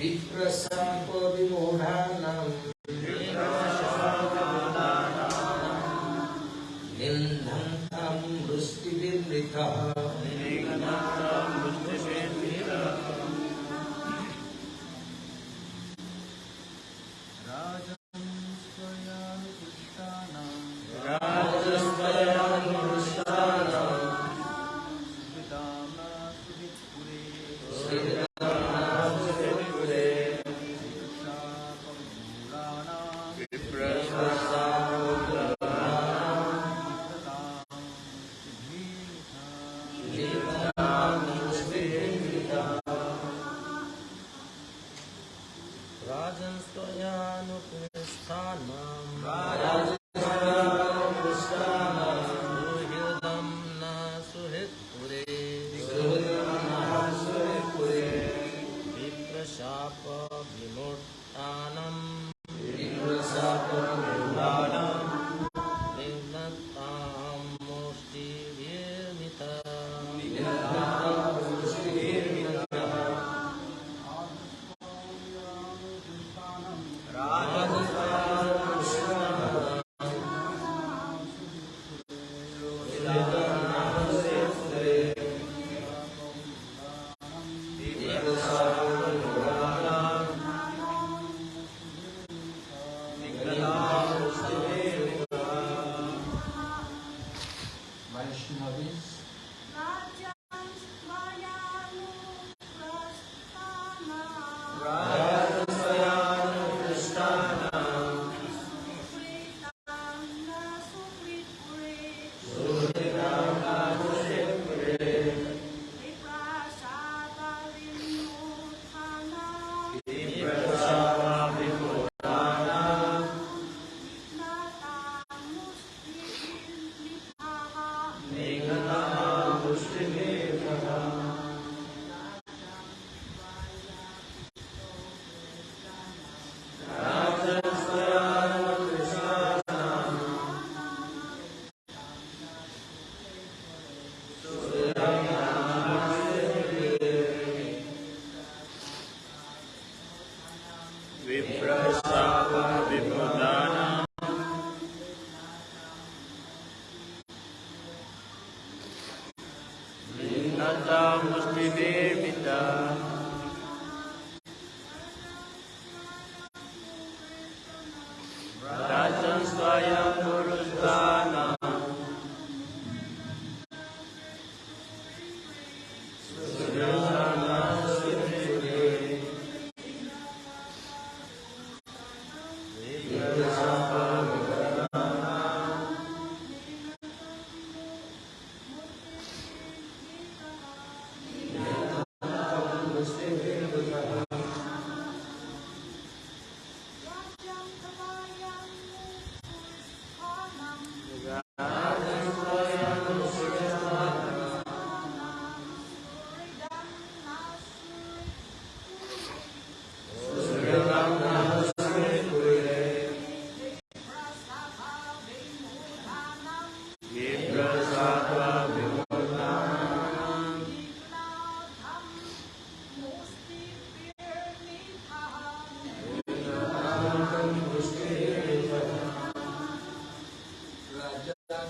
विप्रसंको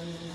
Um,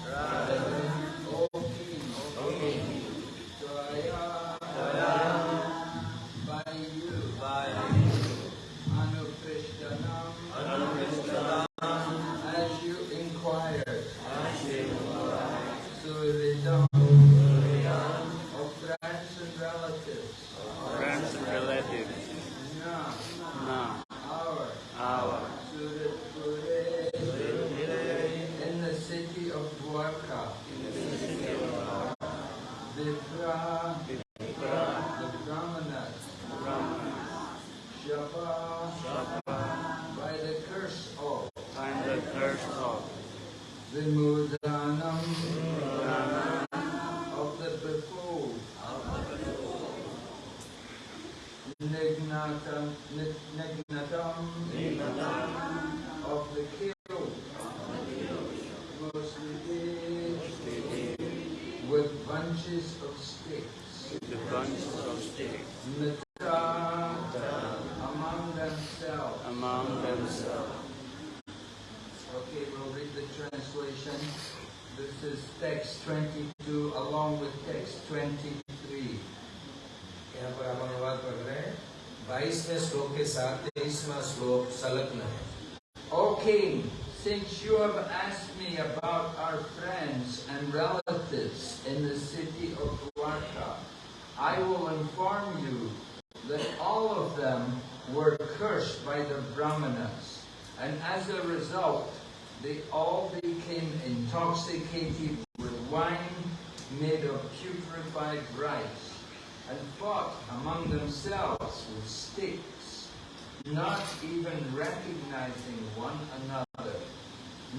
and recognizing one another.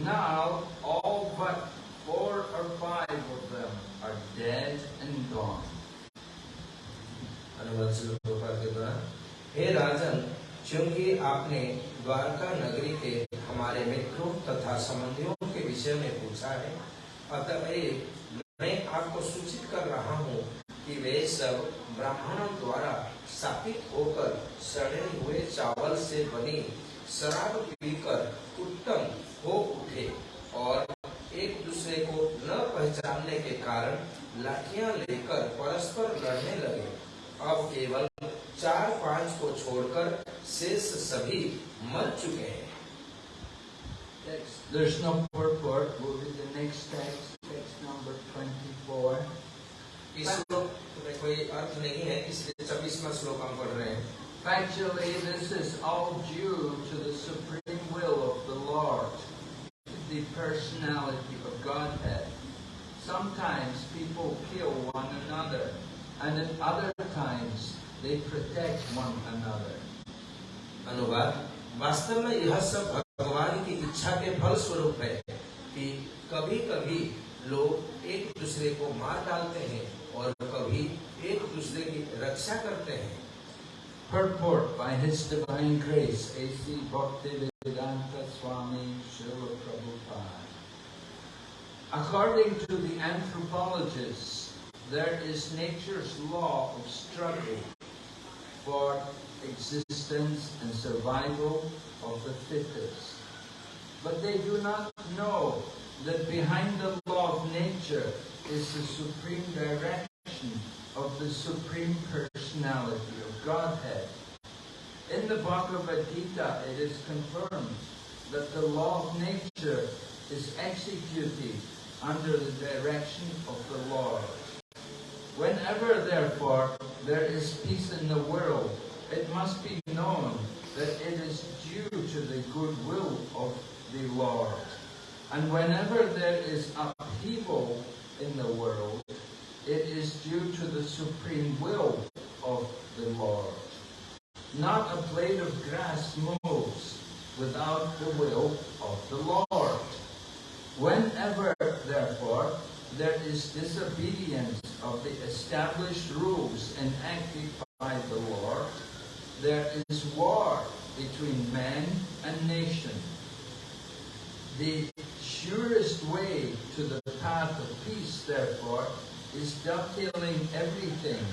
Now all but four or five of them are dead and gone. अनुवाद शुरू के द्वारा हे राजन क्योंकि आपने द्वारका नगरी के हमारे मित्रों तथा संबंधियों के विषय में पूछा है अतः एक शराब पीकर उत्तम हो उठे और एक दूसरे को न पहचानने के कारण लाठिया लेकर परस्पर लड़ने लगे। अब केवल चार पाँच को छोड़कर शेष सभी मर चुके हैं। There's no Factually, this is all due to the supreme will of the Lord, the personality of Godhead. Sometimes people kill one another, and at other times they protect one another. अनुवाद वास्तव में यह सब भगवान की इच्छा के फल स्वरूप है कि कभी कभी लोग एक दूसरे को मार डालते हैं Purport by His Divine Grace, A.C. Bhaktivedanta Swami Srila Prabhupada. According to the anthropologists, there is nature's law of struggle for existence and survival of the fittest. But they do not know that behind the law of nature is the supreme direction of the supreme personality Godhead. In the Bhagavad Gita, it is confirmed that the law of nature is executed under the direction of the Lord. Whenever, therefore, there is peace in the world, it must be known that it is due to the goodwill of the Lord. And whenever there is upheaval in the world, it is due to the supreme will of the Lord. Not a blade of grass moves without the will of the Lord. Whenever, therefore, there is disobedience of the established rules enacted by the Lord, there is war between man and nation. The surest way to the path of peace, therefore, is dovetailing everything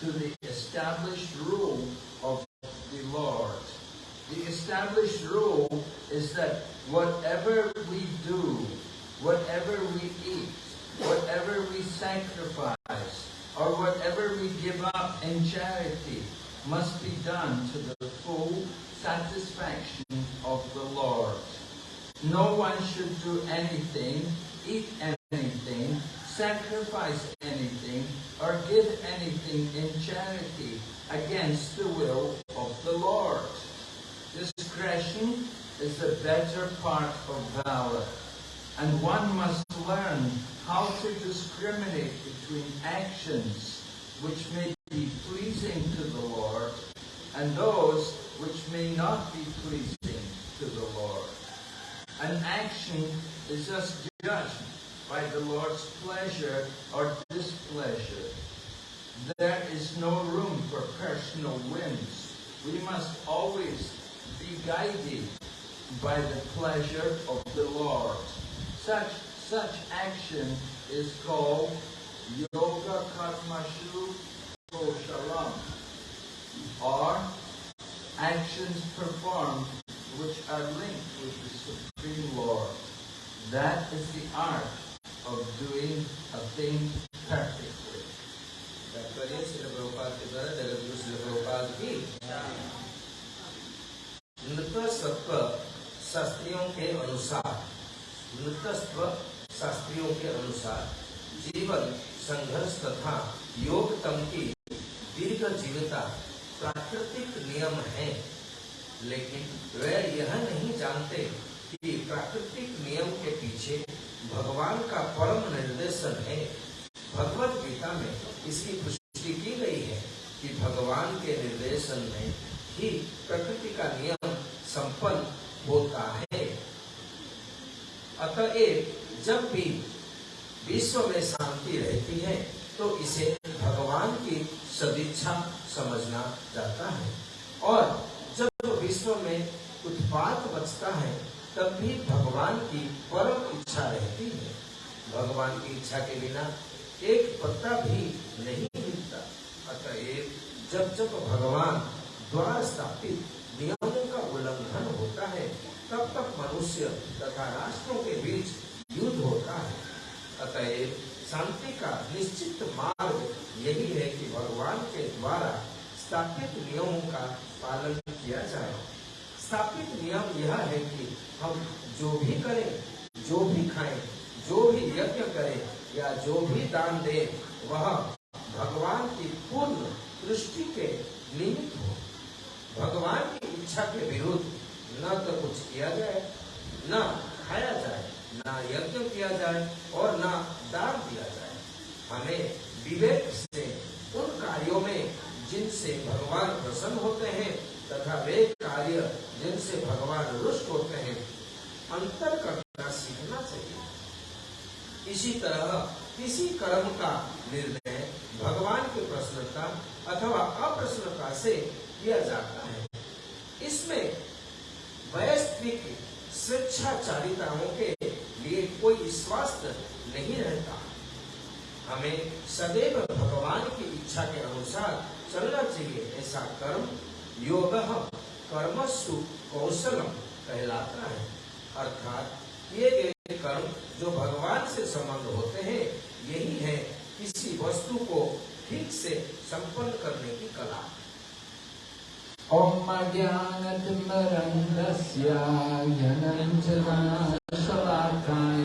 to the established rule of the Lord. The established rule is that whatever we do, whatever we eat, whatever we sacrifice, or whatever we give up in charity must be done to the full satisfaction of the Lord. No one should do anything, eat anything, sacrifice anything, or give anything in charity against the will of the Lord. Discretion is the better part of valor, and one must learn how to discriminate between actions which may be pleasing to the Lord and those which may not be pleasing to the Lord. An action is thus judged by the Lord's pleasure or displeasure. There is no room for personal whims. We must always be guided by the pleasure of the Lord. Such, such action is called Yoga Karmashu Koshalam, or actions performed which are linked with the Supreme Lord. That is the art of doing a thing perfectly. तात्पर्य श्री प्रभुपाद के द्वारा जगत गुरु श्री प्रभुपाद की नृतस्व शास्त्रियों के अनुसार नृतस्व शास्त्रियों के अनुसार जीवन, संघर्ष तथा योग तम की दीर्घ जीविता प्राकृतिक नियम है लेकिन वे यह नहीं जानते कि प्राकृतिक नियम के पीछे भगवान का परम निर्देशन है। भगवत गीता में इसकी पुष्टि की गई है कि भगवान के निर्देशन में ही प्रकृति का नियम संपन्न होता है। अतएव जब भी विश्व में शांति रहती है तो इसे भगवान की सदिच्छा समझना जाता है। और जब विश्व में उत्पात बचता है तब भी भगवान की परम इच्छा रहती है। भगवान की इच्छा के बिना एक पत्ता भी नहीं हिलता अतएव जब जब भगवान द्वारा स्थापित नियमों का उल्लंघन होता है, तब तक मनुष्य तथा राष्ट्रों के बीच युद्ध होता है। अतएव शांति का निश्चित मार्ग यही है कि भगवान के द्वारा स्थापित नियमों का पालन किया जाए। स्थापित नियम यह है कि हम जो भी करें, जो भी खाएँ, जो भी यज्ञ करें या जो भी दान दें, वह भगवान की पूर्ण दृष्टि के निमित्त हो। भगवान की इच्छा के विरुद्ध न तो कुछ किया जाए, न खाया जाए, न यज्ञ किया जाए और न दान दिया जाए। हमें विवेक से, उन कार्यों में जिनसे भगवान प्रसन्न होते हैं तथा वे कार्य जिनसे भगवान रुष्ट होते हैं अंतर करना सीखना चाहिए। इसी तरह किसी कर्म का निर्णय भगवान की प्रसन्नता अथवा अप्रसन्नता से किया जाता है। इसमें वैश्विक स्वेच्छाचारिताओं के लिए कोई स्वास्थ्य नहीं रहता। हमें सदैव भगवान की इच्छा के अनुसार चलना चाहिए, ऐसा कर्म योग कर्मसु कौशलम कहलाता है। अर्थात किए गए कर्म जो भगवान से संबंध होते हैं, यही है किसी वस्तु को ठीक से संपन्न करने की कला। ओम अज्ञानतिमरन्दस्य जनञ्जनाशलाकाय अत्रोर्मिलितं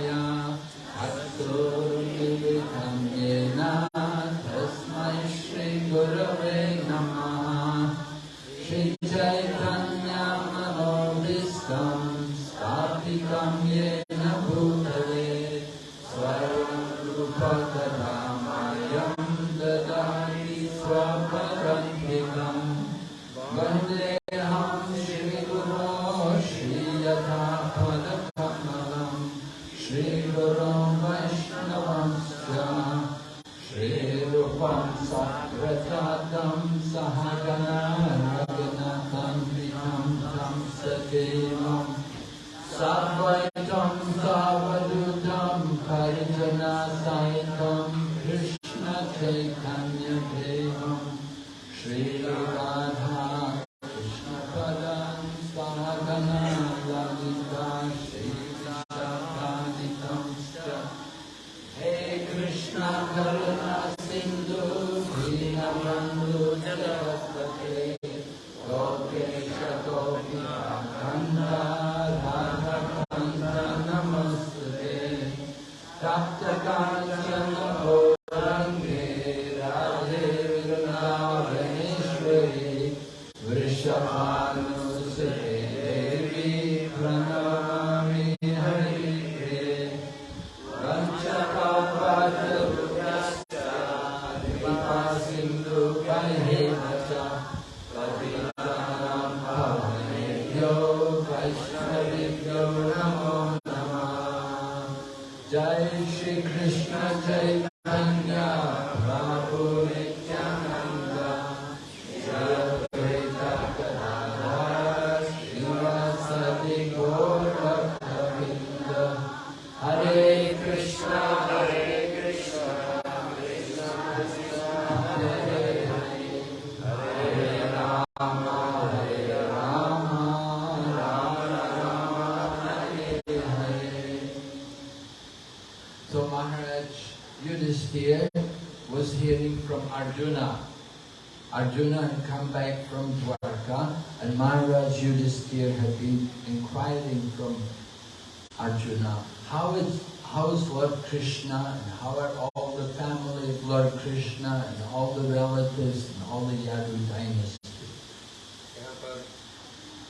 पर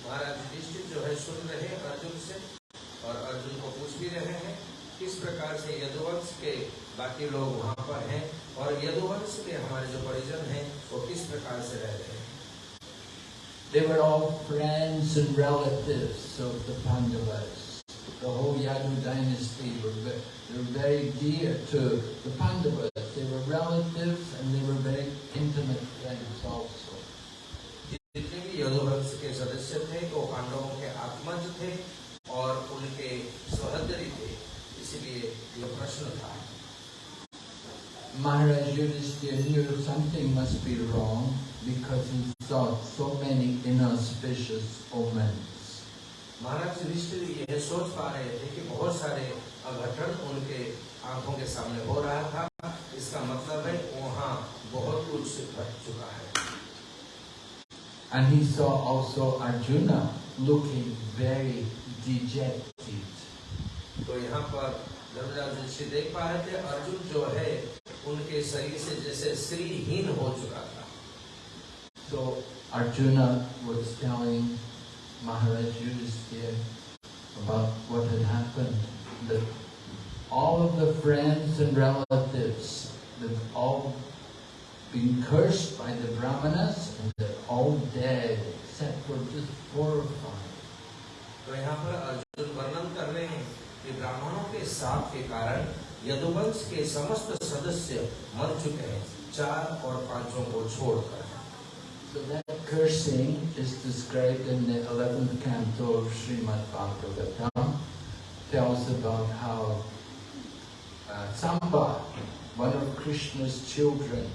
महाराज युधिष्ठिर जो है सुन रहे हैं अर्जुन से और अर्जुन को पूछ भी रहे हैं किस प्रकार से यदुवंश के बाकी लोग वहाँ पर हैं और यदुवंश के हमारे जो परिजन हैं वो किस प्रकार से रह रहे हैं They were all friends and relatives of the Pandavas. The whole Yadu dynasty were, they were very dear to the Pandavas. They were relatives and they were very Maharaj Yudhishthira knew something must be wrong because he saw so many inauspicious omens. महाराज युधिष्ठिर यह सोच पा रहे थे कि बहुत सारे अघटन उनके आंखों के सामने हो रहा था इसका मतलब है वहाँ बहुत कुछ घट चुका है And he saw also Arjuna looking very dejected. तो यहाँ पर धर्मराज युधिष्ठिर देख पा रहे थे अर्जुन जो है उनके शरीर से जैसे श्रीहीन हो चुका था So Arjuna was telling Maharaj Yudhisthira about what had happened. That all of the friends and relatives, they've all been cursed by the Brahmanas and they're all dead except for just four or five. तो यहाँ पर अर्जुन वर्णन कर रहे हैं कि ब्राह्मणों के साप के कारण यदुवंश के समस्त सदस्य मर चुके हैं चार और पांचों को छोड़कर So that cursing is described in the 11th canto of Srimad Bhagavatam. Tells about how uh, Samba, one of Krishna's children,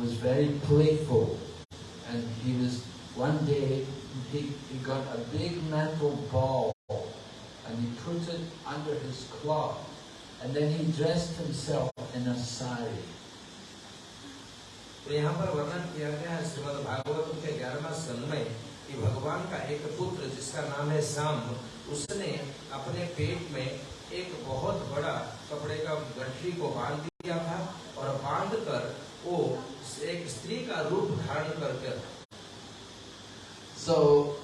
was very playful. And he was, one day, he, he got a big metal ball and he put it under his cloth. And then he dressed himself in a sari. तो यहाँ पर वर्णन किया गया है श्रीमद भागवत के ग्यारहवा स्कंद में कि भगवान का एक पुत्र जिसका नाम है साम उसने अपने पेट में एक बहुत बड़ा कपड़े का गठरी को बाँध दिया था और बाँध कर वो एक स्त्री का रूप धारण करके So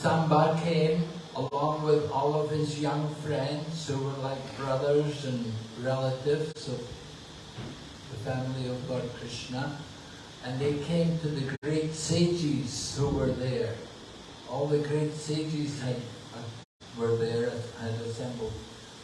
Samba came along with all of his young friends who were like brothers and relatives of the family of Lord Krishna. And they came to the great sages who were there. All the great sages had, were there, had assembled.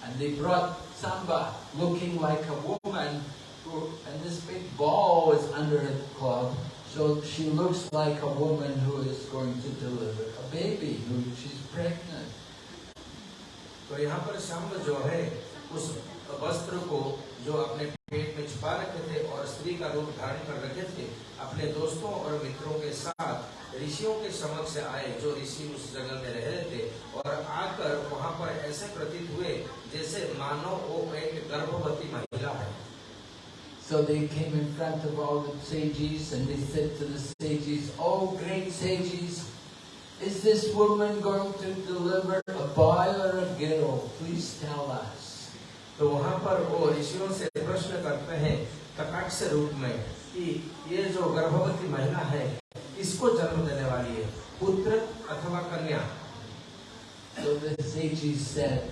And they brought Samba looking like a woman, who, and this big ball is under her cloth. So she looks like a woman who is going to deliver a baby, who she's pregnant. तो यहाँ पर शाम जो है उस वस्त्र को जो अपने पेट में छुपा रखे थे और स्त्री का रूप धारण कर रखे थे अपने दोस्तों और मित्रों के साथ ऋषियों के समक्ष आए जो ऋषि उस जगह में रह रहे थे और आकर वहाँ पर ऐसे प्रतीत हुए जैसे मानो वो एक गर्भवती महिला है। So they came in front of all the sages and they said to the sages, Oh great sages, is this woman going to deliver a boy or a girl? Please tell us. तो वहां पर वो ऋषियों से प्रश्न करते हैं कटाक्ष रूप में कि ये जो गर्भवती महिला है इसको जन्म देने वाली है पुत्र अथवा कन्या So the sages said,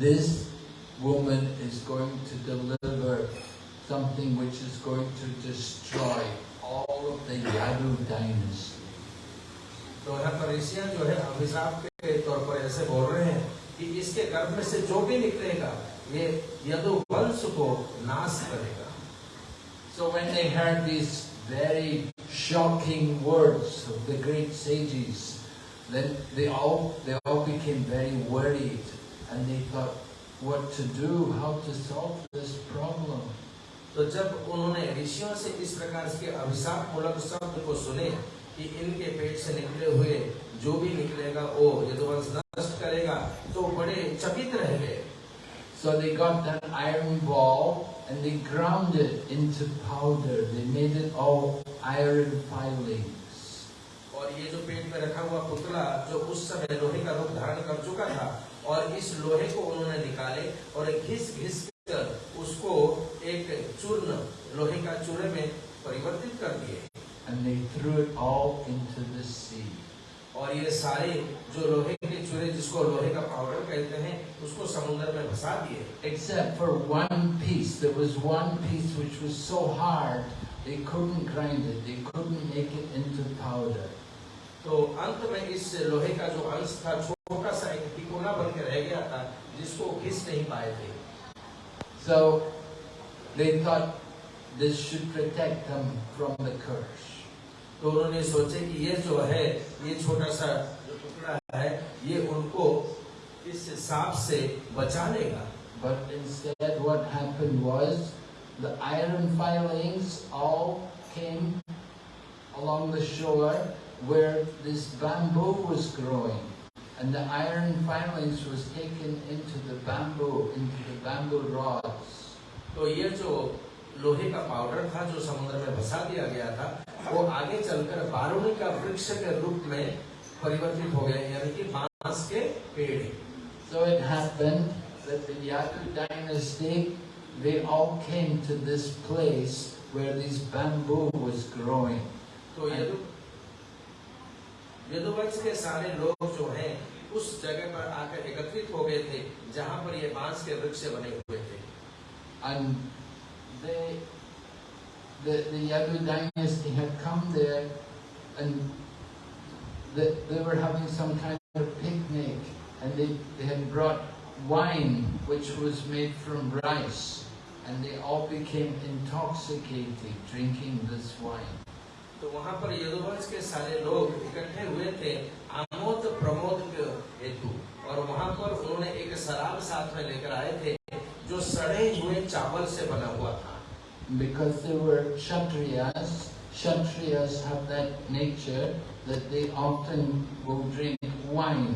this woman is going to deliver something which is going to destroy all of the Yadu dynasty. तो यहाँ पर जो है अभिशाप के तौर पर ऐसे बोल रहे हैं कि इसके गर्भ में से जो भी निकलेगा ये यदु वंश को नाश करेगा So when they heard these very shocking words of the great sages, then they all they all became very worried and they thought what to do, how to solve this problem. तो जब उन्होंने ऋषियों से इस प्रकार के अभिशाप मूलक शब्द को सुने कि इनके पेट से निकले हुए जो भी निकलेगा वो यदुवंश नष्ट करेगा तो बड़े चकित रह गए So they got that iron ball and they ground it into powder. They made it all iron filings. और ये जो पेट में रखा हुआ पुतला जो उस समय लोहे का रूप धारण कर चुका था और इस लोहे को उन्होंने निकाले और घिस घिस कर उसको एक चूर्ण लोहे का चूरे में परिवर्तित कर दिए And they threw it all into the sea. और ये सारे जो लोहे के चूरे जिसको लोहे का पाउडर कहते हैं उसको समुद्र में फंसा दिए Except for one piece. There was one piece which was so hard, they couldn't grind it. They couldn't make it into powder. तो अंत में इस लोहे का जो अंश था छोटा सा एक तिकोना बन के रह गया था जिसको घिस नहीं पाए थे So they thought this should protect them from the curse. तो उन्होंने सोचे कि ये जो है ये छोटा सा टुकड़ा है ये उनको इस सांप से बचा लेगा but instead what happened was the iron filings all came along the shore where this bamboo was growing And the iron filings was taken into the bamboo, into the bamboo rods. तो ये जो लोहे का powder था जो समुद्र में भसा दिया गया था वो आगे चलकर बारूणी का वृक्ष के रूप में परिवर्तित हो गया यानी कि बाँस के पेड़ So it happened that the Yadu dynasty, they all came to this place where this bamboo was growing. तो यदु यदुवंश के सारे लोग जो हैं उस जगह पर आकर एकत्रित हो गए थे जहाँ पर ये बाँस के वृक्ष बने हुए थे And they, the, the Yadu dynasty had come there and they, they were having some kind of picnic and they, they had brought wine which was made from rice and they all became intoxicated drinking this wine. तो वहां पर यदुवंश के सारे लोग इकट्ठे हुए थे आमोद प्रमोद के हेतु और वहां पर उन्होंने एक शराब साथ में लेकर आए थे जो सड़े हुए चावल से बना हुआ था Because they were Kshatriyas, Kshatriyas have that nature that they often will drink wine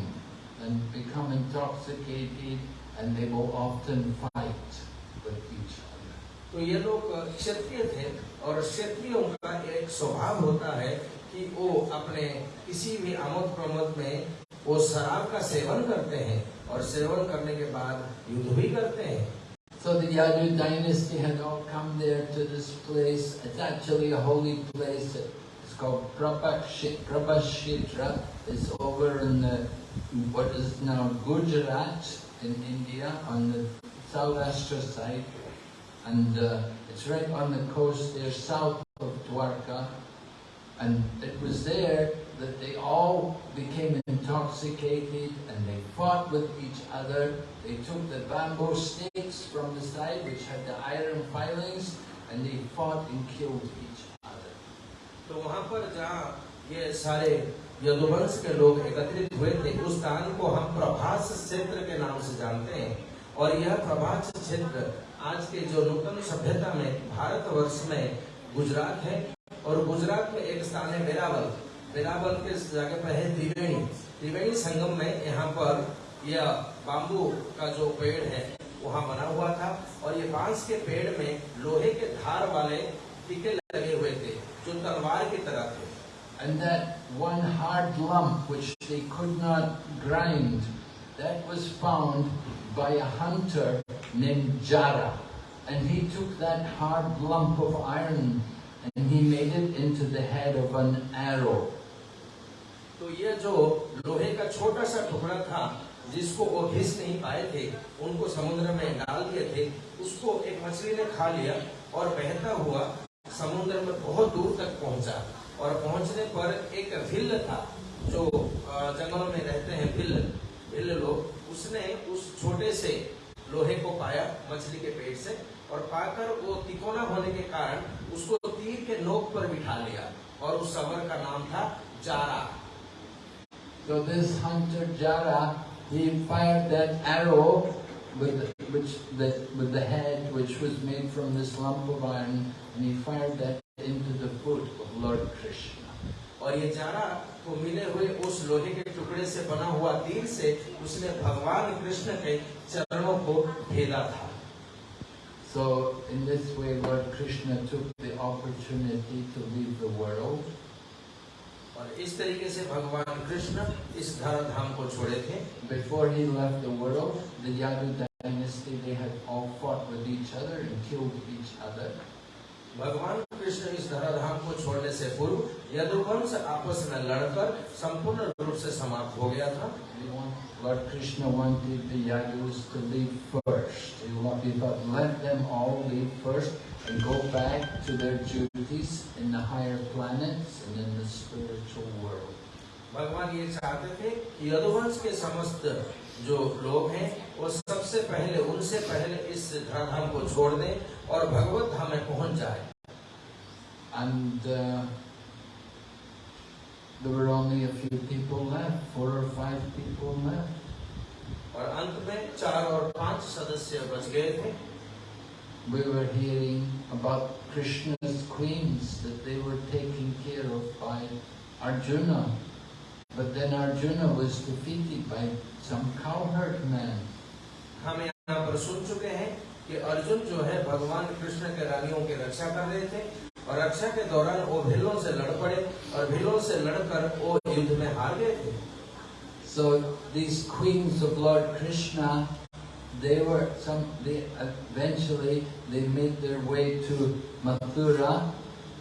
and become intoxicated and they will often fight with each other. तो ये लोग क्षत्रिय थे और क्षत्रियों का एक स्वभाव होता है कि वो अपने किसी भी आमोद प्रमोद में वो शराब का सेवन करते हैं और सेवन करने के बाद युद्ध भी करते हैं So the Yadu dynasty had all come there to this place. It's actually a holy place. It's called Prabhashitra. It's over in the, what is now Gujarat in India on the Saurashtra side. And uh, it's right on the coast there south of Dwarka. And it was there that they all became intoxicated and they fought with each other. They took the bamboo stakes from the side which had the iron filings and they fought and killed each other. तो जहाँ ये सारे यदुवंश के लोग एकत्रित हुए थे उस स्थान को हम प्रभास क्षेत्र के नाम से जानते हैं और यह प्रभास क्षेत्र आज के जो नूतन सभ्यता में भारतवर्ष में गुजरात है और गुजरात में एक स्थान है वेरावल वेरावल के जगह पर है त्रिवेणी त्रिवेणी संगम में यहाँ पर यह बाम्बू का जो पेड़ है वहाँ बना हुआ था और ये बाँस के पेड़ में लोहे के धार वाले टीके लगे हुए थे जो तलवार की तरह थे And that one hard lump which they could not grind, that was found by a hunter named Jara. And he took that hard lump of iron and he made it into the head of an arrow. तो ये जो लोहे का छोटा सा टुकड़ा था, जिसको वो घिस नहीं पाए थे, उनको समुद्र में डाल दिए थे, उसको एक मछली ने खा लिया और बहता हुआ समुद्र में बहुत दूर तक पहुँचा। और पहुँचने पर एक भिल्ल था, जो जंगलों में रहते हैं भिल्ल भिल्ल लोग, उसने उस छोटे से लोहे को पाया मछली के पेट से और पाकर वो तिकोना होने के कारण उसको तीर के नोक पर बिठा लिया। और उस सबर का नाम था Zara. So this hunter Jara, he fired that arrow with which the, with the head which was made from this lump of iron, and he fired that into the foot of Lord Krishna. और ये Zara को मिले हुए उस लोहे के टुकड़े से बना हुआ तीर से उसने भगवान कृष्ण के चरणों को भेदा था So in this way, Lord Krishna took the opportunity to leave the world, और इस तरीके से भगवान कृष्ण इस धर्म धाम को छोड़े थे before he left the world the Yadav dynasty they had all fought with each other and killed each other भगवान कृष्ण इस धरा धाम को छोड़ने से पूर्व यदुवंश आपस में लड़कर संपूर्ण रूप से समाप्त हो गया था But Krishna wanted the Yadus to leave first. He thought, let them all leave first. And go back to their duties in the higher planets and in the spiritual world. भगवान ये चाहते थे कि यदुवंश के समस्त जो लोग हैं वो सबसे पहले उनसे पहले इस धराधाम को छोड़ दें और भगवत धाम में पहुँच जाए And uh, there were only a few people left, four or five people left. और अंत में चार और पाँच सदस्य बच गए थे We were hearing about Krishna's queens that they were taken care of by Arjuna. But then Arjuna was defeated by some cowherd man. हम यहाँ पर सुन चुके हैं कि अर्जुन जो है भगवान कृष्ण के रानियों की रक्षा कर रहे थे और रक्षा के दौरान वो भीलों से लड़ पड़े और भीलों से लड़कर वो युद्ध में हार गए थे So these queens of Lord Krishna, they were some. They eventually they made their way to Mathura,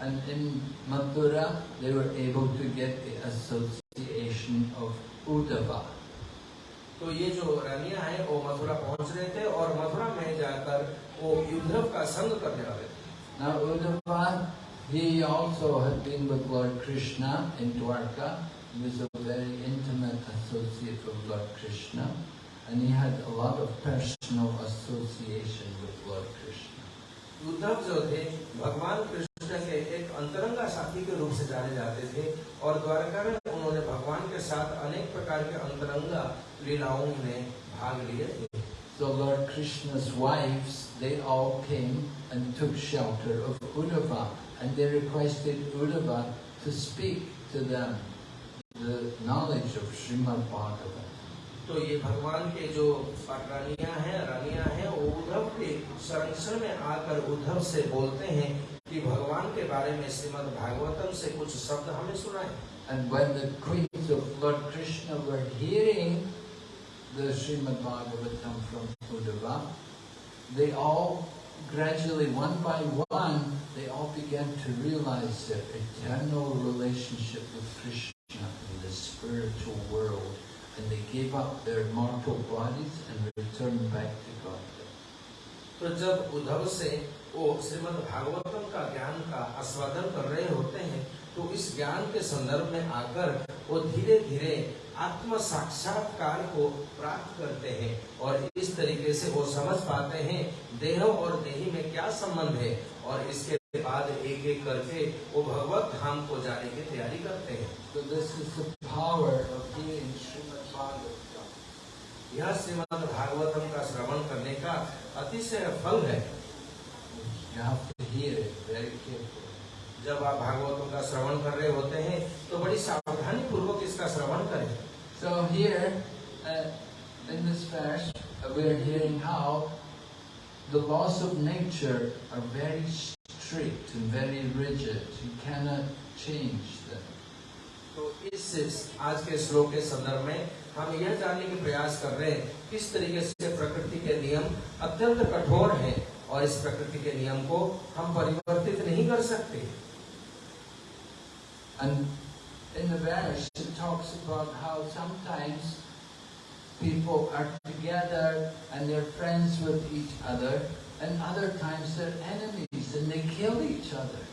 and in Mathura they were able to get the association of Uddhava. तो ये जो रानियां हैं वो मथुरा पहुंच रहे थे और मथुरा में जाकर वो युद्धव का संग करने वाले थे Now Uddhava, he also had been with Lord Krishna in Dwarka. He was a very intimate associate of Lord Krishna, and he had a lot of personal association with Lord Krishna. युद्धव जो थे भगवान कृष्ण के एक अंतरंगा साथी के रूप से जाने जाते थे और द्वारका में उन्होंने भगवान के साथ अनेक प्रकार के अंतरंगा लीलाओं में भाग लिए थे So Lord Krishna's wives, they all came and took shelter of Uddhava, and they requested Uddhava to speak to them the knowledge of Srimad Bhagavatam. तो ये भगवान के जो रानियाँ हैं रानियाँ हैं वो उद्धव के संरक्षण में आकर उद्धव से बोलते हैं कि भगवान के बारे में श्रीमद् भागवतम से कुछ शब्द हमें सुनाए And when the queens of Lord Krishna were hearing the Srimad Bhagavatam from Uddhava, they all gradually, one by one, they all began to realize their eternal relationship with Krishna in the spiritual gave up their mortal bodies and returned back to God. तो जब उद्धव से वो श्रीमद् भागवतम का ज्ञान का आस्वादन कर रहे होते हैं तो इस ज्ञान के संदर्भ में आकर वो धीरे धीरे आत्म साक्षात्कार को प्राप्त करते हैं और इस तरीके से वो समझ पाते हैं देह और देही में क्या संबंध है और इसके बाद एक एक करके वो भगवत धाम को जाने की तैयारी करते हैं So this is the power of hearing Srimad Bhagavatam. यह श्रीमद् भागवतम का श्रवण करने का अतिशय फल है. जब आप भागवतों का श्रवण कर रहे होते हैं तो बड़ी सावधानी पूर्वक इसका श्रवण करें So here, uh, in this verse, uh, we are hearing how the laws of nature are very strict and very rigid. You cannot change them. तो इस आज के श्लोक के संदर्भ में हम यह जानने की प्रयास कर रहे हैं किस तरीके से प्रकृति के नियम अत्यंत कठोर हैं और इस प्रकृति के नियम को हम परिवर्तित नहीं कर सकते And in the verse, it talks about how sometimes people are together and they're friends with each other, and other times they're enemies and they kill each other.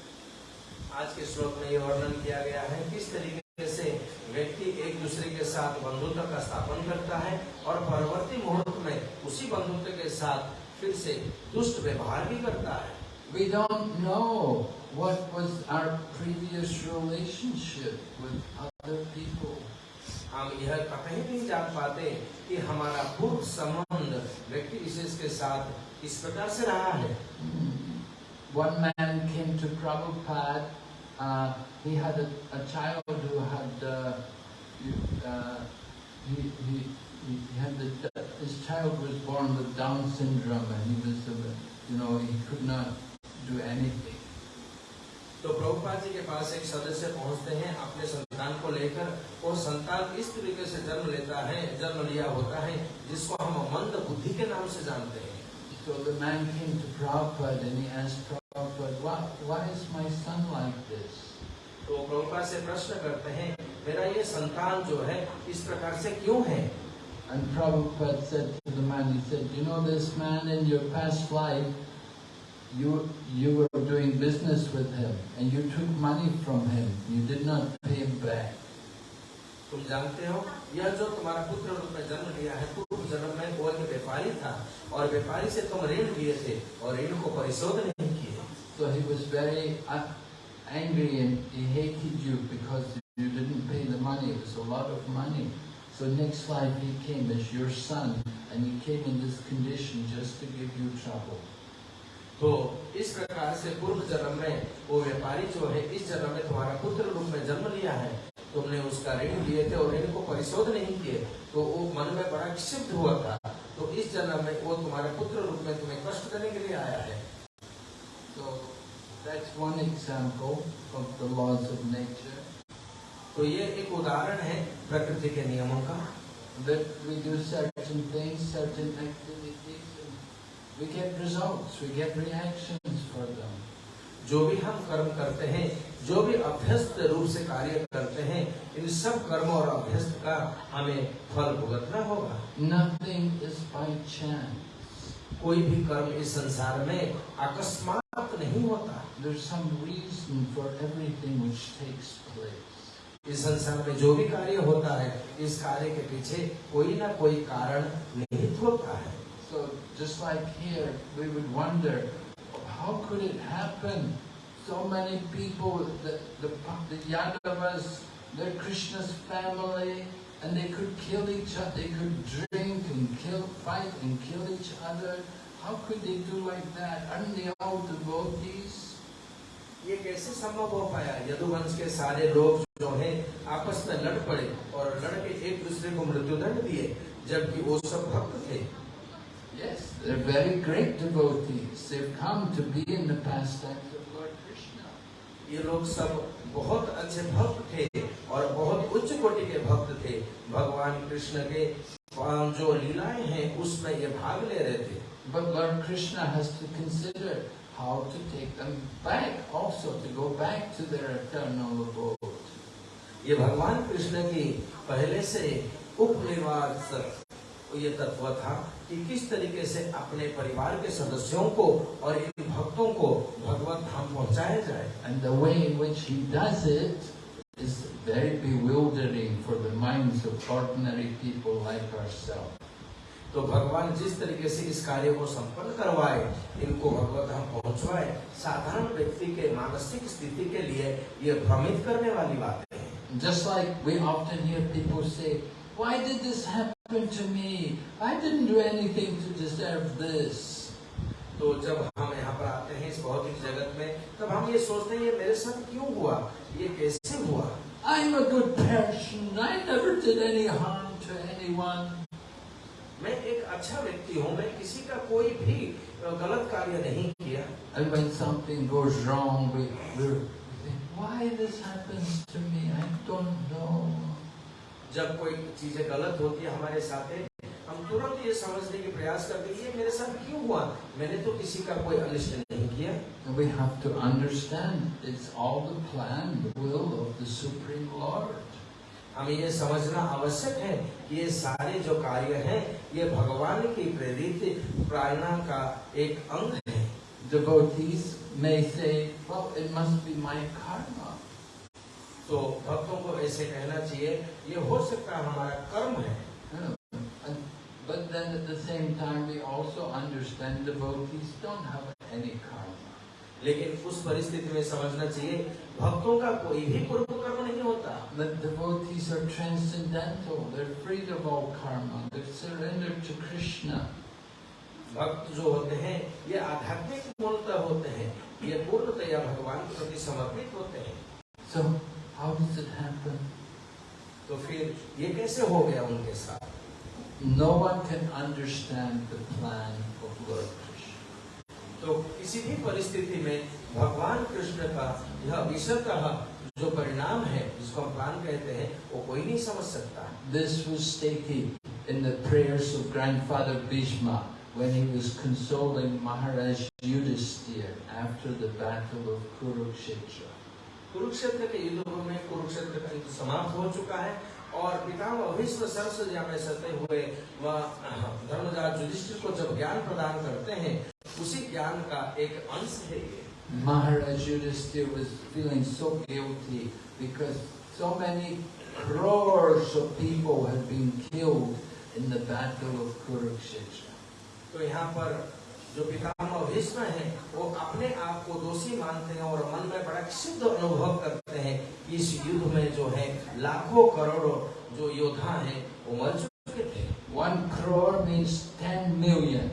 आज के श्लोक में यह वर्णन किया गया है किस तरीके से व्यक्ति एक दूसरे के साथ बंधुत्व का स्थापन करता है और परवर्ती मुहूर्त में उसी बंधुत्व के साथ फिर से दुष्ट व्यवहार भी करता है We don't know what was our previous relationship with other people. हम यह कहीं नहीं जान पाते कि हमारा पूर्व संबंध व्यक्ति विशेष के साथ किस प्रकार से रहा है One man came to Prabhupada. Uh, he had a, a child who had uh, uh, he, he, he had the, his child was born with Down syndrome, and he was uh, you know he could not do anything. तो प्रभुपाद जी के पास एक सदस्य पहुँचते हैं अपने संतान को लेकर वो संतान इस तरीके से जन्म लेता है जन्म लिया होता है जिसको हम मंद बुद्धि के नाम से जानते हैं So the man came to Prabhupada and he asked तो प्रभुपाद से प्रश्न करते हैं मेरा ये संतान जो है इस प्रकार से क्यों है And Prabhupada said to the man, he said, you know this man in your past life, you, you were doing business with him and you took money from him. You did not pay him back. तुम जानते हो यह जो तुम्हारा पुत्र रूप में जन्म लिया है पूर्व जन्म में वो एक व्यापारी था और व्यापारी से तुम ऋण लिए थे और ऋण को परिशोध नहीं So he was very uh, angry and he hated you because you didn't pay the money. It was a lot of money. So next life he came as your son, and he came in this condition just to give you trouble. तो इस प्रकार से पूर्व जन्म में वो व्यापारी जो है इस जन्म में तुम्हारा पुत्र रूप में जन्म लिया है तुमने उसका ऋण लिए थे और ऋण को परिशोध नहीं किए तो वो मन में बड़ा क्षिप्त हुआ था तो इस जन्म में वो तुम्हारे पुत्र रूप में तुम्हें कष्ट देने के लिए आया है that's one example of the laws of nature. तो ये एक उदाहरण है प्रकृति के नियमों का That we do certain things, certain activities, and we get results, we get reactions for them. जो भी हम कर्म करते हैं जो भी अभ्यस्त रूप से कार्य करते हैं इन सब कर्म और अभ्यस्त का हमें फल भुगतना होगा Nothing is by chance. कोई भी कर्म इस संसार में अकस्मात नहीं होता There's some reason for everything which takes place. इस संसार में जो भी कार्य होता है इस कार्य के पीछे कोई ना कोई कारण निहित होता है So just like here, we would wonder, how could it happen? So many people, the, the, the Yadavas, they're Krishna's family, and they could kill each other, they could drink and kill, fight and kill each other. How could they do like that? Aren't they all devotees? ये कैसे संभव हो पाया यदुवंश के सारे लोग जो हैं आपस में लड़ पड़े और लड़ के एक दूसरे को मृत्युदंड दिए जबकि वो सब भक्त थे Yes, they're very great devotees. They've come to be in the pastimes of Lord Krishna. ये लोग सब बहुत अच्छे भक्त थे और बहुत उच्च कोटि के भक्त थे भगवान कृष्ण के जो लीलाएँ हैं उसमें ये भाग ले रहे थे But Lord Krishna has to consider how to take them back, also to go back to their eternal abode. ये भगवान कृष्ण की पहले से उपनिवास ये तत्व था कि किस तरीके से अपने परिवार के सदस्यों को और इन भक्तों को भगवत धाम पहुंचाया जाए And the way in which he does it is very bewildering for the minds of ordinary people like ourselves. तो भगवान जिस तरीके से इस कार्य को संपन्न करवाए इनको भगवत धाम पहुंचवाए साधारण व्यक्ति के मानसिक स्थिति के लिए ये भ्रमित करने वाली बातें हैं Just like we often hear people say, why did this happen to me? I didn't do anything to deserve this. तो जब हम यहाँ पर आते हैं इस भौतिक जगत में तब हम ये सोचते हैं ये मेरे साथ क्यों हुआ ये कैसे हुआ I'm a good person. I never did any harm to anyone. मैं एक अच्छा व्यक्ति हूँ मैं किसी का कोई भी गलत कार्य नहीं किया And when something goes wrong, we, we think, why this happens to me? I don't know. जब कोई चीज़ें गलत होती है हमारे साथ हम तुरंत ये समझने की प्रयास करते हैं ये मेरे साथ क्यों हुआ मैंने तो किसी का कोई अनिष्ट नहीं किया And we have to understand it's all the plan, the will of the Supreme Lord. हमें ये समझना आवश्यक है कि ये सारे जो कार्य हैं ये भगवान की प्रेरित प्रार्थना का एक अंग है। जो गौतीस में से तो भक्तों को ऐसे कहना चाहिए ये हो सकता हमारा कर्म है। oh, But then at the same time we also understand devotees don't have any karma. लेकिन उस परिस्थिति में समझना चाहिए भक्तों का कोई भी पूर्व कर्म नहीं होता The devotees are transcendental. They're freed of all karma. They're surrendered to Krishna. भक्त जो होते हैं ये आध्यात्मिक मूलतः होते हैं ये पूर्णतया भगवान के प्रति समर्पित होते हैं So, how does it happen? तो फिर ये कैसे हो गया उनके साथ No one can understand the plan of Lord Krishna. तो किसी भी परिस्थिति में भगवान कृष्ण का यह विषयतः जो परिणाम है जिसको हम प्लान कहते हैं वो कोई नहीं समझ सकता This was stated in the prayers of grandfather Bhishma when he was consoling Maharaj Yudhisthira after the battle of Kurukshetra. Kurukshetra के युद्ध में कुरुक्षेत्र का युद्ध समाप्त हो चुका है और पितामह भीष्म सरस्वती में सते हुए वह धर्मराज युधिष्ठिर को जब ज्ञान प्रदान करते हैं उसी ज्ञान का एक अंश है ये Maharaj Yudhisthira was feeling so guilty because so many crores of people had been killed in the battle of Kurukshetra. तो यहाँ पर जो पितामह भीष्म है वो अपने आप को दोषी मानते हैं और मन में बड़ा सिद्ध अनुभव करते हैं इस युद्ध में जो है लाखों करोड़ों जो योद्धा हैं वो मर चुके थे One crore means 10 million.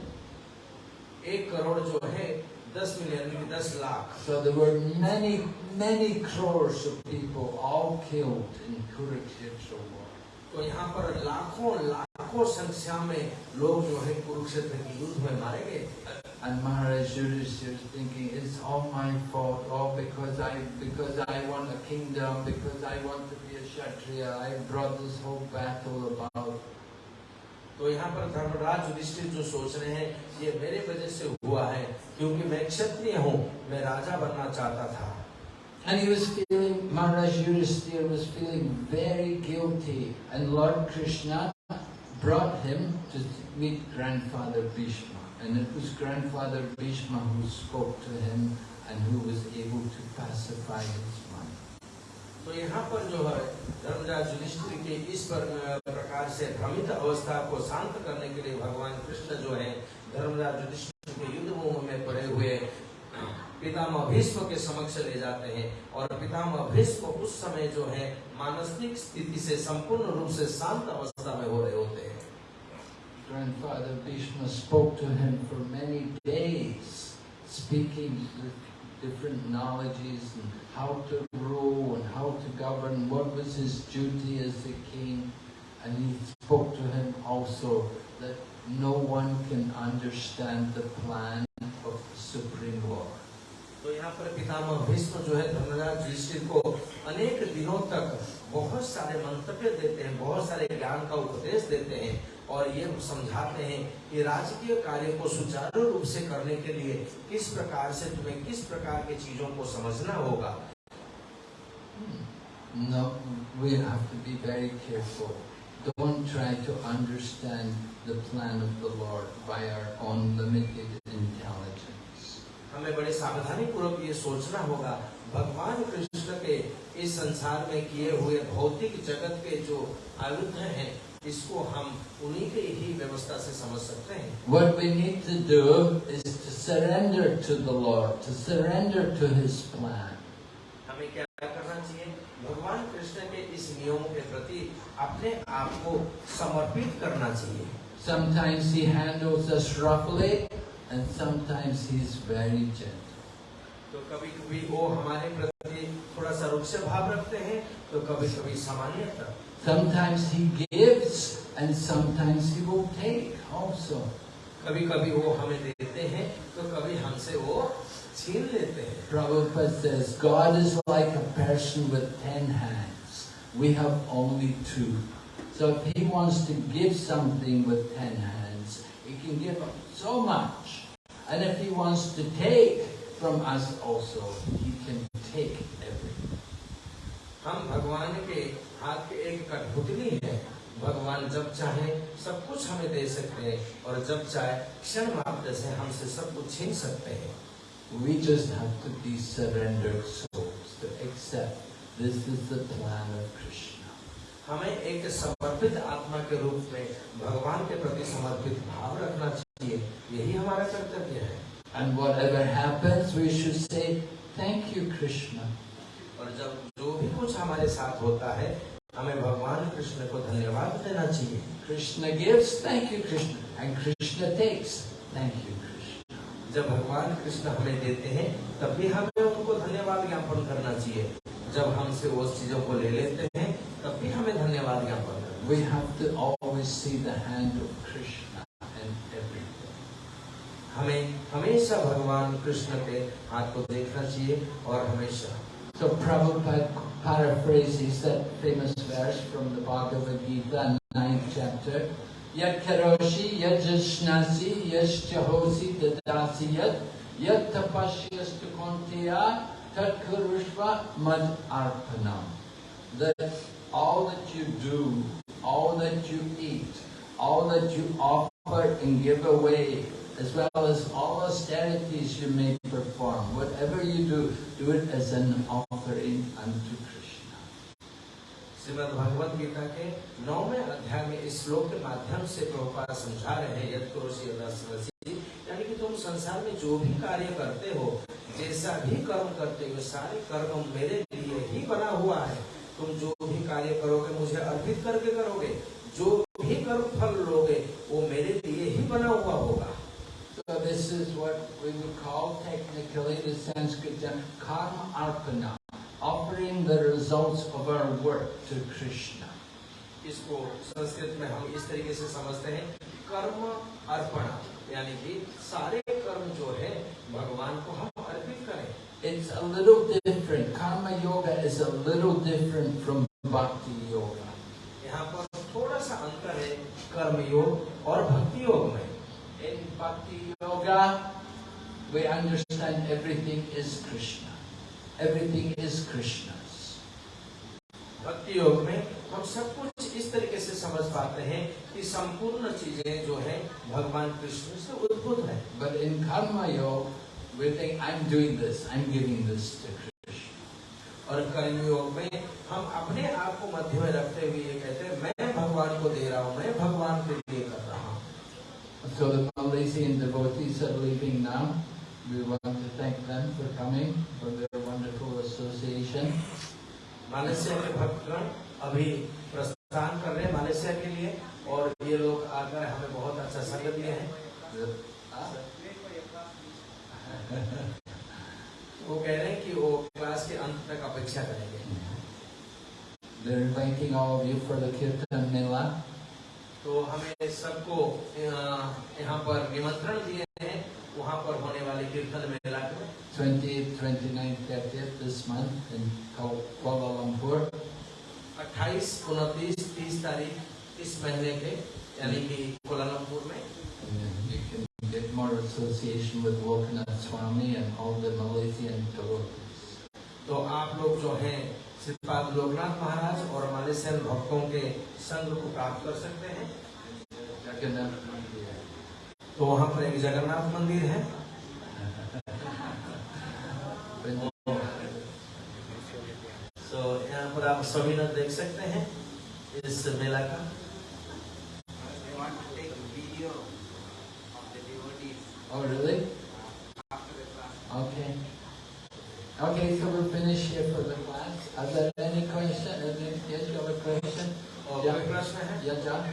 एक करोड़ जो है दस मिलियन में दस lakh So there were many, many crores of people all killed in Kurukshetra war. तो यहाँ पर लाखों लाखों संख्या में लोग जो है कुरुक्षेत्र के युद्ध में मारे गए थे And Maharaj Yudhishthira is thinking, it's all my fault, all because I, because I want a kingdom, because I want to be a Kshatriya, I brought this whole battle about. तो यहाँ पर धर्मराज युधिष्ठिर जो सोच रहे हैं ये मेरे वजह से हुआ है क्योंकि मैं क्षत्रिय हूँ मैं राजा बनना चाहता था And he was feeling, Maharaj Yudhishthira was feeling very guilty. And Lord Krishna brought him to meet grandfather Bhishma. And it was grandfather Bhishma who spoke to him and who was able to pacify his mind. तो यहाँ पर जो है धर्मराज युधिष्ठिर के इस पर, प्रकार से भ्रमित अवस्था को शांत करने के लिए भगवान कृष्ण जो है धर्मराज युधिष्ठिर के युद्ध मुँह में पड़े हुए पितामह भीष्म के समक्ष ले जाते हैं और पितामह भीष्म उस समय जो है मानसिक स्थिति से संपूर्ण रूप से शांत अवस्था में हो रहे होते हैं Grandfather Bhishma spoke to him for many days, speaking different knowledges and how to rule and how to govern, what was his duty as the king. And he spoke to him also that no one can understand the plan of the Supreme Lord. तो यहाँ पर पितामह भीष्म जो है धर्मराज युधिष्ठिर को अनेक दिनों तक बहुत सारे मंतव्य देते हैं बहुत सारे ज्ञान का उपदेश देते हैं और ये समझाते हैं कि राजकीय कार्य को सुचारू रूप से करने के लिए किस प्रकार से तुम्हें किस प्रकार की चीज़ों को समझना होगा No, we have to be very careful. Don't try to understand the plan of the Lord by our own limited intelligence. हमें बड़े सावधानी पूर्वक ये सोचना होगा भगवान कृष्ण के इस संसार में किए हुए भौतिक जगत के जो आयुध हैं इसको हम उन्हीं के ही व्यवस्था से समझ सकते हैं What we need to do is to surrender to the Lord, to surrender to His plan. हमें क्या करना चाहिए भगवान कृष्ण के इस नियमों के प्रति अपने आप को समर्पित करना चाहिए Sometimes He handles us roughly, and sometimes He's very gentle. तो कभी कभी वो हमारे प्रति थोड़ा सा से भाव रखते हैं तो कभी कभी सामान्यतः Sometimes He gives, and sometimes He will take also. कभी कभी वो हमें देते हैं तो कभी हमसे वो छीन लेते हैं Prabhupada says, God is like a person with ten hands. We have only two. So if he wants to give something with ten hands, he can give so much. And if he wants to take from us also, he can take everything. हम भगवान के हाथ के एक कठपुतली है भगवान जब चाहे सब कुछ हमें दे सकते हैं और जब चाहे क्षण मात्र से हमसे सब कुछ छीन सकते हैं We just have to be surrendered souls to accept This is the plan of Krishna. हमें एक समर्पित आत्मा के रूप में भगवान के प्रति समर्पित भाव रखना चाहिए यही हमारा कर्तव्य है And whatever happens, we should say, Thank you, Krishna. और जब जो भी कुछ हमारे साथ होता है हमें भगवान कृष्ण को धन्यवाद देना चाहिए Krishna gives, thank you Krishna and Krishna takes, thank you, Krishna. जब भगवान कृष्ण हमें देते हैं तब भी हमें उनको धन्यवाद ज्ञापन करना चाहिए जब हमसे वो चीज़ों को ले लेते हैं तब भी हमें धन्यवाद ज्ञापन We have to always see the hand of Krishna in everything. हमें हमेशा भगवान कृष्ण के हाथ को देखना चाहिए और हमेशा So Prabhupada paraphrases that famous verse from the Bhagavad Gita, ninth chapter. Yat karoshi, yat jashnasi, yat jahosi, dadasi yat, yat tapasyastu kontiya, tat kurushva mad arpanam. That all that you do, all that you eat, all that you offer and give away, as well as all austerities you may perform, whatever you do, do it as an offering unto Krishna. Shrimad Bhagavad Gita के नौवें अध्याय में इस श्लोक के माध्यम से प्रभुपाद समझा रहे हैं यद यानी कि तुम संसार में जो भी कार्य करते हो जैसा भी कर्म करते हो सारे कर्म मेरे लिए ही बना हुआ है तुम जो भी कार्य करोगे मुझे अर्पित करके करोगे जो भी कर्म फल लोगे वो मेरे लिए ही बना हुआ होगा So this is what we would call technically the Sanskrit term karma arpana, offering the results of our work to Krishna. इसको संस्कृत में हम इस तरीके से समझते हैं कर्म अर्पण यानी कि सारे a little different. Karma yoga is a little different from bhakti yoga. यहाँ पर थोड़ा सा अंतर है कर्म योग और भक्ति योग में In bhakti yoga, we understand everything is Krishna. Everything is Krishna's. भक्ति योग में हम सब कुछ इस तरीके से समझ पाते हैं कि संपूर्ण चीज़ें जो है भगवान कृष्ण से उद्भुत है But in karma yoga, we think I'm doing this, I'm giving this to Krishna. और कर्म में हम अपने आप को मध्य में रखते हुए ये कहते हैं मैं भगवान को दे रहा हूँ मैं भगवान के लिए कर रहा हूँ So the Malaysian devotees are leaving now. We want to thank them for coming, for their wonderful association. Malaysia के भक्तगण अभी प्रस्थान कर रहे हैं मालेशिया के लिए और ये लोग आकर हमें बहुत अच्छा संग दिए हैं वो कह रहे हैं कि वो क्लास के अंत तक अपेक्षा करेंगे They're inviting all of you for the Kirtan Mela. तो हमें सबको अ, यहाँ पर निमंत्रण दिए हैं वहाँ पर होने वाले कीर्तन मेला को 28th, 29th, 30th this month in Kuala Lumpur. 28, 29, 30 तारीख इस महीने के यानी कि कोलालमपुर में you can get more association with Lokanath Swami and all the Malaysian devotees. तो आप लोग जो हैं श्रीपाद लोकनाथ महाराज और मालेशियन भक्तों के संग को प्राप्त कर सकते हैं। तो वहाँ पर एक जगन्नाथ मंदिर है। तो यहाँ पर आप सभी लोग देख सकते हैं इस मेला का। I want Uh,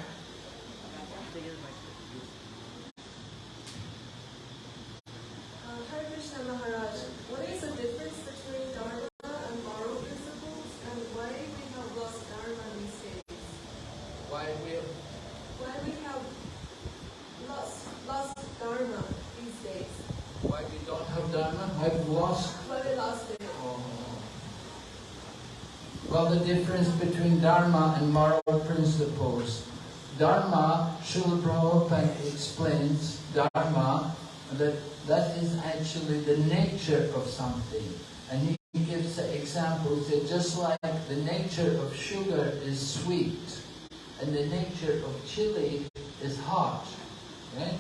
what is the difference between Dharma and moral principles and why we have lost Dharma these days? Why we have? Why we have lost, lost Dharma these days? Why we don't have Dharma? I've lost. Why we lost. Oh. Well, the difference between Dharma and moral Dharma, Srila Prabhupada explains Dharma that that is actually the nature of something. And he gives the example, just like the nature of sugar is sweet and the nature of chili is hot. Right?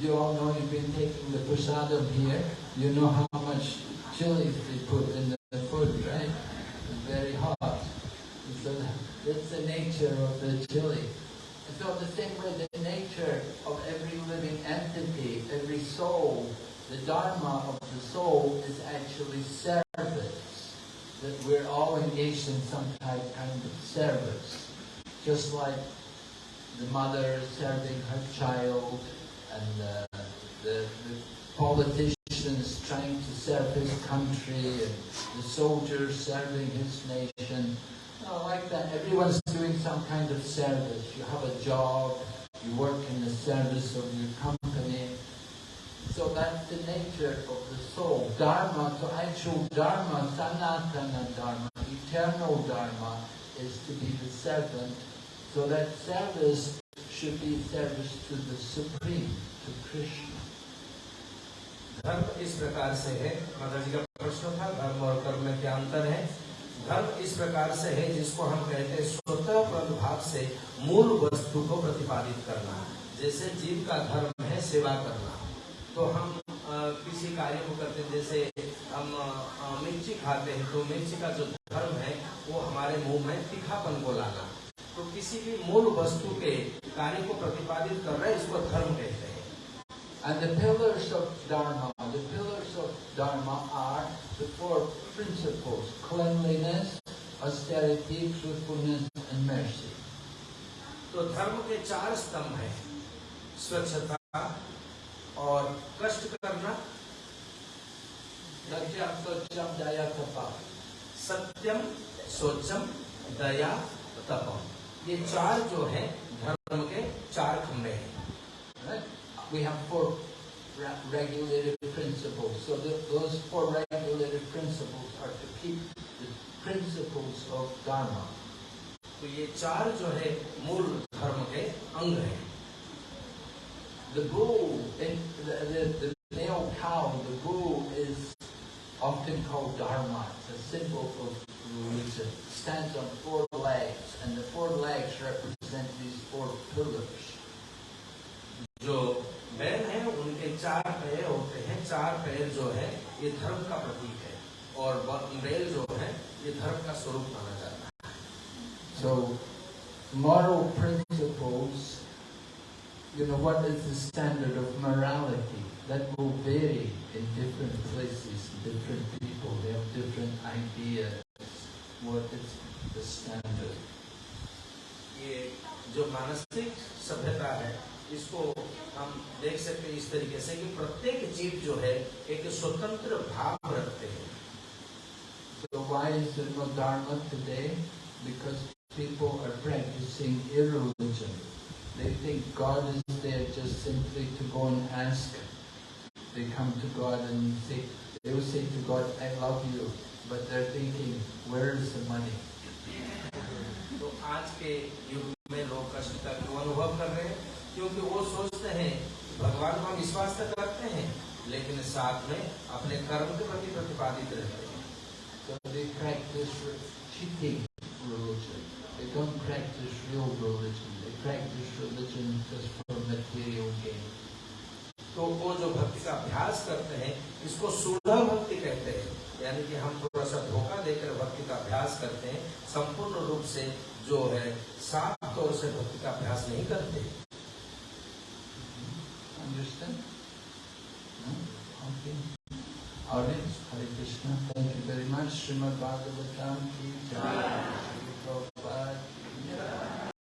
You all know you've been taking the prasadam here. You know how much chili they put in the food, right? It's very hot. So that's the nature of the chili. So the same way, the nature of every living entity, every soul, the dharma of the soul is actually service. That we're all engaged in some type kind of service. Just like the mother serving her child and uh, the, the politicians trying to serve his country and the soldier serving his nation. You know, like that Everyone's doing some kind of service. You have a job, you work in the service of your company. So that's the nature of the soul. Dharma, so actual Dharma, Sanatana Dharma, eternal Dharma, is to be the servant. So that service should be service to the Supreme, to Krishna. धर्म इस प्रकार से है माता जी का प्रश्न था धर्म और कर्म में क्या अंतर है धर्म इस प्रकार से है जिसको हम कहते हैं स्वतः प्रभाव से मूल वस्तु को प्रतिपादित करना। जैसे जीव का धर्म है सेवा करना। तो हम अ, किसी कार्य को करते जैसे हम मिर्ची खाते हैं तो मिर्ची का जो धर्म है वो हमारे मुँह में तीखापन को लाना। तो किसी भी मूल वस्तु के कार्य को प्रतिपादित कर रहे इसको धर्म कहते हैं। Dharma are the four principles, cleanliness, austerity, truthfulness and mercy. तो धर्म के चार स्तंभ हैं स्वच्छता और कष्ट करना Socham, Daya, Tapa. सत्यम सोचम दया तपम ये चार जो है धर्म के चार खंभे हैं? We have four ra- regulated principles. So the, those four regulated principles are to keep the principles of Dharma. तो ये चार जो है मूल धर्म के अंग हैं The bull, in, the, the, the male cow, the bull is often called Dharma. It's a symbol of religion. It stands on स्वरूप माना जाता है। So moral principles you know what is the standard of morality that will vary in different places different people they have different ideas what is the standard ये जो मानसिक सभ्यता है, इसको हम देख सकते हैं इस तरीके से कि प्रत्येक जीव जो है, एक स्वतंत्र भाव Dharma today? Because people are practicing irreligion. They think God is there just simply to go and ask. They come to God and say, they will say to God, I love you. But they're thinking, where is the money? तो आज के युग में लोग कष्ट का क्यों अनुभव कर रहे हैं क्योंकि वो सोचते हैं कि भगवान को हम विश्वास तो करते हैं लेकिन साथ में अपने कर्म के प्रति प्रतिपादित रहते हैं रूप से जो है साफ़ तौर से भक्ति का अभ्यास नहीं करते।